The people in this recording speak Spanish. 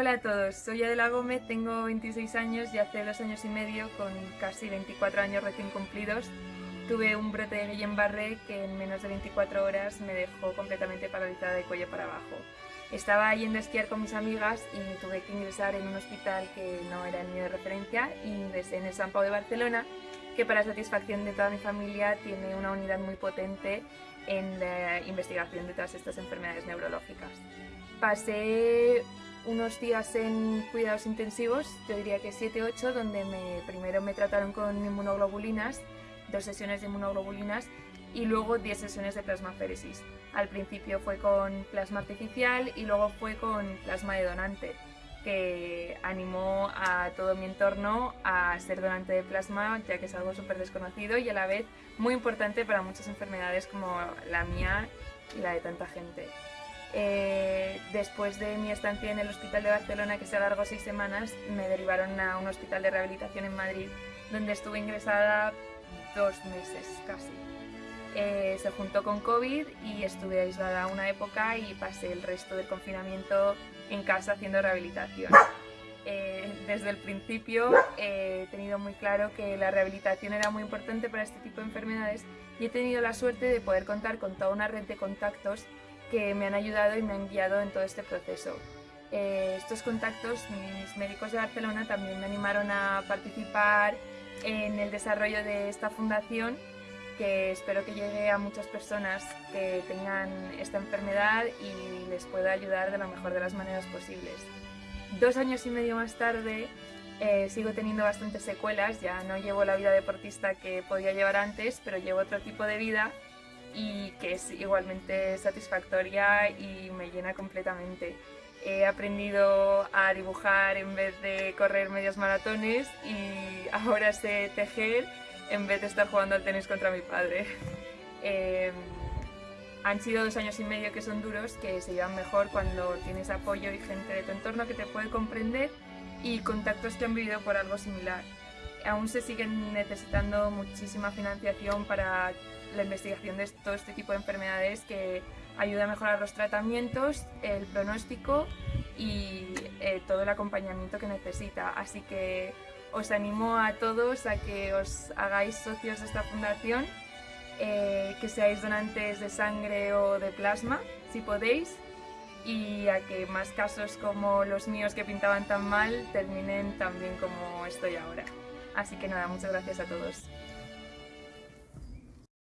Hola a todos, soy Adela Gómez, tengo 26 años y hace dos años y medio, con casi 24 años recién cumplidos, tuve un brote de Guillain-Barré que en menos de 24 horas me dejó completamente paralizada de cuello para abajo. Estaba yendo a esquiar con mis amigas y tuve que ingresar en un hospital que no era el mío de referencia y ingresé en el San Pau de Barcelona, que para satisfacción de toda mi familia tiene una unidad muy potente en la investigación de todas estas enfermedades neurológicas. Pasé unos días en cuidados intensivos, yo diría que 7-8, donde me, primero me trataron con inmunoglobulinas, dos sesiones de inmunoglobulinas y luego 10 sesiones de plasmaféresis. Al principio fue con plasma artificial y luego fue con plasma de donante, que animó a todo mi entorno a ser donante de plasma, ya que es algo súper desconocido y a la vez muy importante para muchas enfermedades como la mía y la de tanta gente. Eh, después de mi estancia en el Hospital de Barcelona, que se alargó seis semanas, me derivaron a un hospital de rehabilitación en Madrid, donde estuve ingresada dos meses casi. Eh, se juntó con COVID y estuve aislada una época y pasé el resto del confinamiento en casa haciendo rehabilitación. Eh, desde el principio he tenido muy claro que la rehabilitación era muy importante para este tipo de enfermedades y he tenido la suerte de poder contar con toda una red de contactos que me han ayudado y me han guiado en todo este proceso. Eh, estos contactos, mis médicos de Barcelona también me animaron a participar en el desarrollo de esta fundación que espero que llegue a muchas personas que tengan esta enfermedad y les pueda ayudar de la mejor de las maneras posibles. Dos años y medio más tarde eh, sigo teniendo bastantes secuelas, ya no llevo la vida deportista que podía llevar antes, pero llevo otro tipo de vida y que es igualmente satisfactoria y me llena completamente. He aprendido a dibujar en vez de correr medios maratones y ahora sé tejer en vez de estar jugando al tenis contra mi padre. Em, han sido dos años y medio que son duros, que se llevan mejor cuando tienes apoyo y gente de tu entorno que te puede comprender y contactos que han vivido por algo similar. Aún se siguen necesitando muchísima financiación para la investigación de todo este tipo de enfermedades que ayuda a mejorar los tratamientos, el pronóstico y eh, todo el acompañamiento que necesita. Así que os animo a todos a que os hagáis socios de esta fundación, eh, que seáis donantes de sangre o de plasma, si podéis, y a que más casos como los míos que pintaban tan mal terminen tan bien como estoy ahora. Así que nada, muchas gracias a todos.